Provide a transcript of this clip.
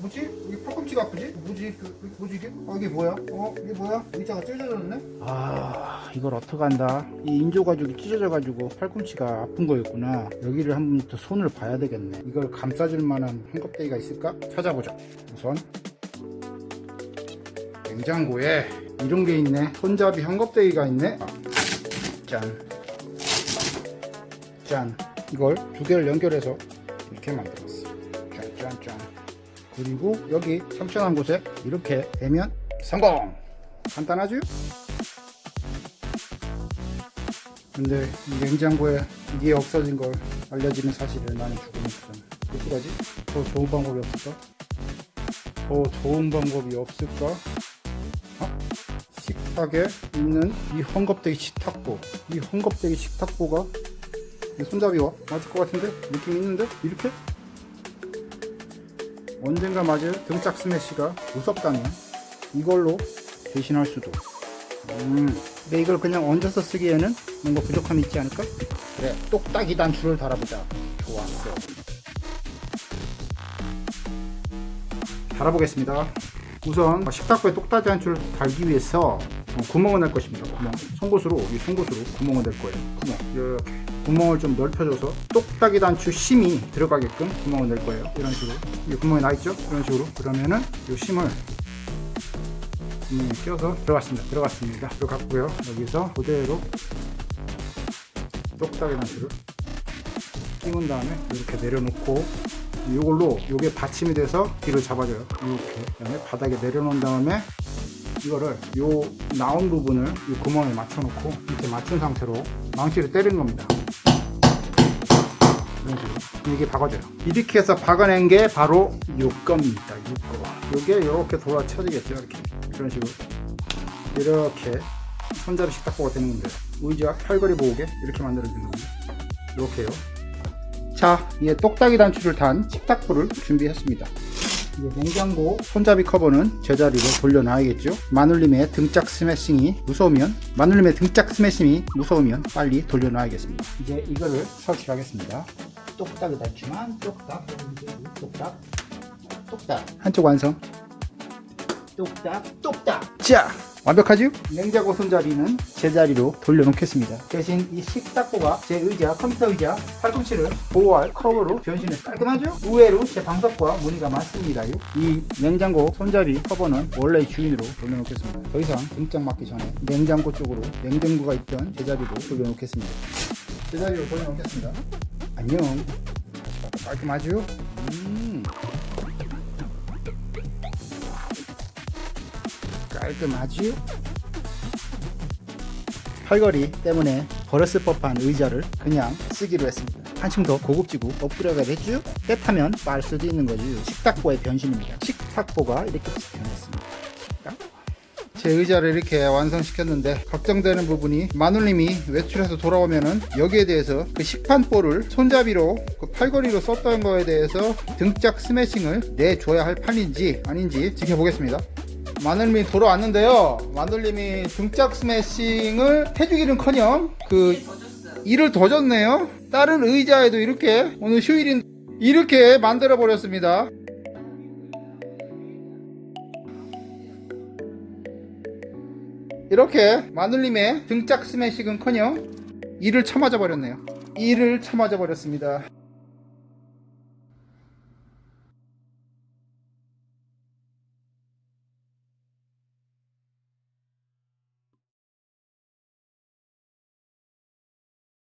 뭐지? 이게 팔꿈치가 아프지? 뭐지? 그, 뭐지 이게? 어 이게 뭐야? 어 이게 뭐야? 의자가 찢어졌네? 아 이걸 어떡한다 이 인조가죽이 찢어져가지고 팔꿈치가 아픈 거였구나 여기를 한 번 더 손을 봐야 되겠네 이걸 감싸줄 만한 헝겊대기가 있을까? 찾아보자 우선 냉장고에 이런 게 있네 손잡이 헝겊대기가 있네 아, 짠 짠. 이걸 두 개를 연결해서 이렇게 만들었어. 짠짠짠. 그리고 여기 삼천한 곳에 이렇게 되면 성공! 간단하죠? 근데 이 냉장고에 이게 없어진 걸 알려지는 사실을 나는 죽어먹잖아. 어떡하지? 더 좋은 방법이 없을까? 더 좋은 방법이 없을까? 어? 식탁에 있는 이 헝겊대기 식탁보. 이 헝겊대기 식탁보가 이 손잡이와 맞을 것 같은데? 느낌 있는데? 이렇게? 언젠가 맞을 등짝 스매시가 무섭다면 이걸로 대신할 수도. 음, 근데 이걸 그냥 얹어서 쓰기에는 뭔가 부족함이 있지 않을까? 그래 똑딱이 단추를 달아보자. 좋았어. 달아보겠습니다. 우선 식탁보에 똑딱이 단추를 달기 위해서 구멍을 낼 것입니다. 구멍. 송곳으로 이 송곳으로 구멍을 낼 거예요. 구멍. 이렇게 구멍을 좀 넓혀줘서 똑딱이 단추 심이 들어가게끔 구멍을 낼 거예요. 이런 식으로. 이 구멍이 나 있죠? 이런 식으로. 그러면은 이 심을 구멍에 껴서 들어갔습니다. 들어갔습니다. 들어갔고요. 여기서 그대로 똑딱이 단추를 끼운 다음에 이렇게 내려놓고 이걸로 이게 받침이 돼서 뒤를 잡아줘요. 이렇게. 그다음에 바닥에 내려놓은 다음에 이거를 요 나온 부분을 이 구멍에 맞춰 놓고 이렇게 맞춘 상태로 망치를 때리는 겁니다. 이런 식으로. 이게 박아져요. 이렇게 해서 박아낸 게 바로 요 겁니다. 요거. 요게 이렇게 돌아쳐지겠죠 이렇게. 이런 식으로. 이렇게 손잡이 식탁보가 되는 건데 의자 팔걸이 모으게 이렇게 만들어주는 겁니다. 이렇게요. 자 이제 똑딱이 단추를 단 식탁보를 준비했습니다 이제 냉장고 손잡이 커버는 제자리로 돌려놔야겠죠? 마눌님의 등짝 스매싱이 무서우면 마눌님의 등짝 스매싱이 무서우면 빨리 돌려놔야겠습니다. 이제 이거를 설치하겠습니다. 똑딱이 닿지만 똑딱. 똑딱. 똑딱. 한쪽 완성. 똑딱 똑딱. 자 완벽하죠? 냉장고 손잡이는 제자리로 돌려놓겠습니다 대신 이 식탁보가 제 의자 컴퓨터 의자 팔꿈치를 보호할 커버로 변신해 깔끔하죠? 의외로 제 방석과 무늬가 맞습니다 이 냉장고 손잡이 커버는 원래 주인으로 돌려놓겠습니다 더 이상 등짝 맞기 전에 냉장고 쪽으로 냉장고가 있던 제자리로 돌려놓겠습니다 제자리로 돌려놓겠습니다 안녕 깔끔하죠? 음. 깔끔하지요? 팔걸이 때문에 버렸을 법한 의자를 그냥 쓰기로 했습니다 한층 더 고급지고 업그레이드가 됐죠? 때타면 빨 수도 있는 거죠 식탁보의 변신입니다 식탁보가 이렇게 변했습니다 제 의자를 이렇게 완성시켰는데 걱정되는 부분이 마눌님이 외출해서 돌아오면은 여기에 대해서 그 식판볼을 손잡이로 그 팔걸이로 썼던 거에 대해서 등짝 스매싱을 내줘야 할 판인지 아닌지 지켜보겠습니다 마늘님이 돌아왔는데요. 마늘님이 등짝 스매싱을 해주기는커녕 그 일을 더 줬네요. 다른 의자에도 이렇게 오늘 휴일인 이렇게 만들어 버렸습니다. 이렇게 마눌님의 등짝 스매싱은커녕 이를 쳐맞아 버렸네요. 이를 쳐맞아 버렸습니다